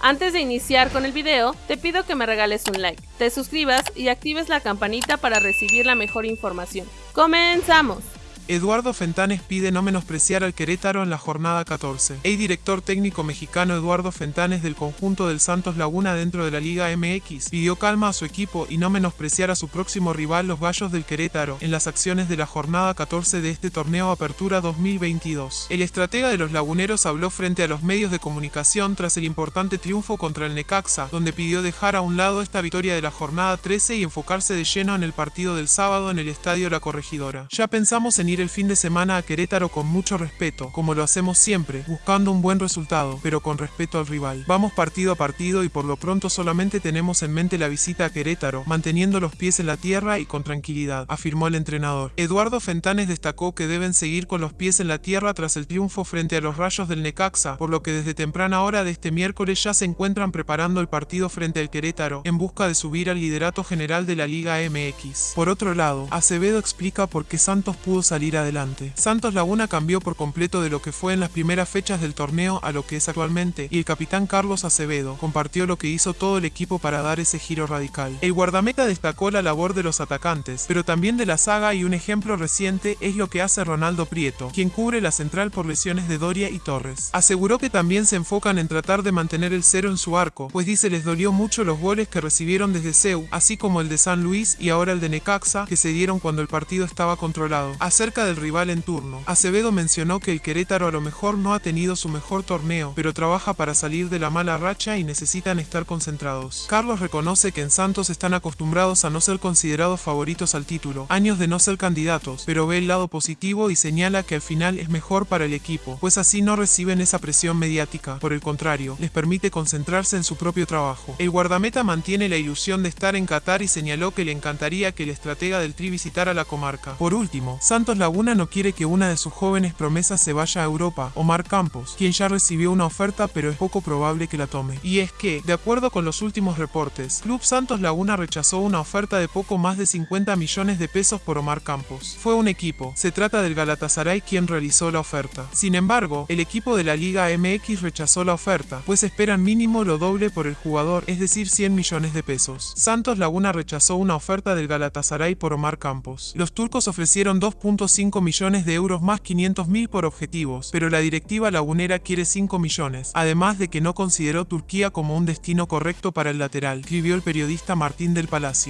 Antes de iniciar con el video, te pido que me regales un like, te suscribas y actives la campanita para recibir la mejor información. ¡Comenzamos! Eduardo Fentanes pide no menospreciar al Querétaro en la jornada 14. El director técnico mexicano Eduardo Fentanes del conjunto del Santos Laguna dentro de la Liga MX pidió calma a su equipo y no menospreciar a su próximo rival los Gallos del Querétaro en las acciones de la jornada 14 de este torneo Apertura 2022. El estratega de los laguneros habló frente a los medios de comunicación tras el importante triunfo contra el Necaxa, donde pidió dejar a un lado esta victoria de la jornada 13 y enfocarse de lleno en el partido del sábado en el Estadio La Corregidora. Ya pensamos en ir el fin de semana a Querétaro con mucho respeto, como lo hacemos siempre, buscando un buen resultado, pero con respeto al rival. Vamos partido a partido y por lo pronto solamente tenemos en mente la visita a Querétaro, manteniendo los pies en la tierra y con tranquilidad, afirmó el entrenador. Eduardo Fentanes destacó que deben seguir con los pies en la tierra tras el triunfo frente a los rayos del Necaxa, por lo que desde temprana hora de este miércoles ya se encuentran preparando el partido frente al Querétaro, en busca de subir al liderato general de la Liga MX. Por otro lado, Acevedo explica por qué Santos pudo salir adelante. Santos Laguna cambió por completo de lo que fue en las primeras fechas del torneo a lo que es actualmente, y el capitán Carlos Acevedo compartió lo que hizo todo el equipo para dar ese giro radical. El guardameta destacó la labor de los atacantes, pero también de la saga y un ejemplo reciente es lo que hace Ronaldo Prieto, quien cubre la central por lesiones de Doria y Torres. Aseguró que también se enfocan en tratar de mantener el cero en su arco, pues dice les dolió mucho los goles que recibieron desde Seu, así como el de San Luis y ahora el de Necaxa, que se dieron cuando el partido estaba controlado. Acerca del rival en turno. Acevedo mencionó que el Querétaro a lo mejor no ha tenido su mejor torneo, pero trabaja para salir de la mala racha y necesitan estar concentrados. Carlos reconoce que en Santos están acostumbrados a no ser considerados favoritos al título, años de no ser candidatos, pero ve el lado positivo y señala que al final es mejor para el equipo, pues así no reciben esa presión mediática, por el contrario, les permite concentrarse en su propio trabajo. El guardameta mantiene la ilusión de estar en Qatar y señaló que le encantaría que el estratega del Tri visitara la comarca. Por último, Santos Laguna no quiere que una de sus jóvenes promesas se vaya a Europa, Omar Campos, quien ya recibió una oferta pero es poco probable que la tome. Y es que, de acuerdo con los últimos reportes, Club Santos Laguna rechazó una oferta de poco más de 50 millones de pesos por Omar Campos. Fue un equipo, se trata del Galatasaray quien realizó la oferta. Sin embargo, el equipo de la Liga MX rechazó la oferta, pues esperan mínimo lo doble por el jugador, es decir 100 millones de pesos. Santos Laguna rechazó una oferta del Galatasaray por Omar Campos. Los turcos ofrecieron 2.5 5 millones de euros más 500 mil por objetivos, pero la directiva lagunera quiere 5 millones, además de que no consideró Turquía como un destino correcto para el lateral, escribió el periodista Martín del Palacio.